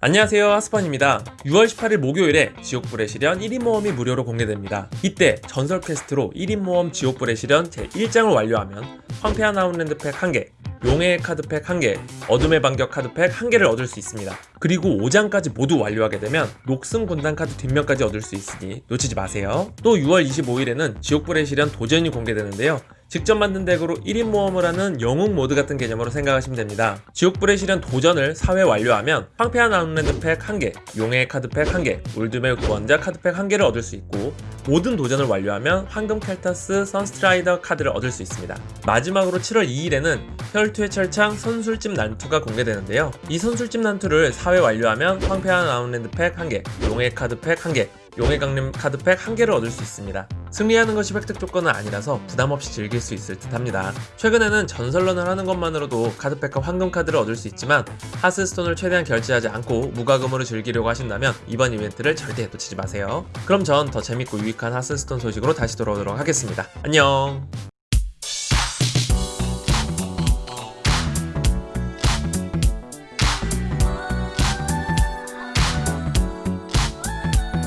안녕하세요 하스펀입니다 6월 18일 목요일에 지옥불의 시련 1인 모험이 무료로 공개됩니다 이때 전설 quest로 1인 모험 지옥불의 시련 제1장을 완료하면 황폐한 아웃랜드 팩 1개 용의 카드팩 1개, 어둠의 반격 카드팩 1개를 얻을 수 있습니다. 그리고 5장까지 모두 완료하게 되면 녹슨 군단 카드 뒷면까지 얻을 수 있으니 놓치지 마세요. 또 6월 25일에는 지옥불의 시련 도전이 공개되는데요. 직접 만든 덱으로 1인 모험을 하는 영웅 모드 같은 개념으로 생각하시면 됩니다. 지옥불의 시련 도전을 4회 완료하면 황폐한 아웃랜드 팩 1개, 용의 카드팩 1개, 울둠의 구원자 카드팩 1개를 얻을 수 있고 모든 도전을 완료하면 황금 켈타스 선스트라이더 카드를 얻을 수 있습니다. 마지막으로 7월 2일에는 혈투의 철창 선술집 난투가 공개되는데요. 이 선술집 난투를 4회 완료하면 황폐한 아웃랜드 팩 1개, 용의 카드팩 1개, 용의 강림 카드팩 1개를 얻을 수 있습니다. 승리하는 것이 획득 조건은 아니라서 부담없이 즐길 수 있을 듯 합니다. 최근에는 전설런을 하는 것만으로도 카드팩과 황금 카드를 얻을 수 있지만 하스스톤을 최대한 결제하지 않고 무과금으로 즐기려고 하신다면 이번 이벤트를 절대 놓치지 마세요. 그럼 전 더 재밌고 유익한 하스스톤 소식으로 다시 돌아오도록 하겠습니다. 안녕!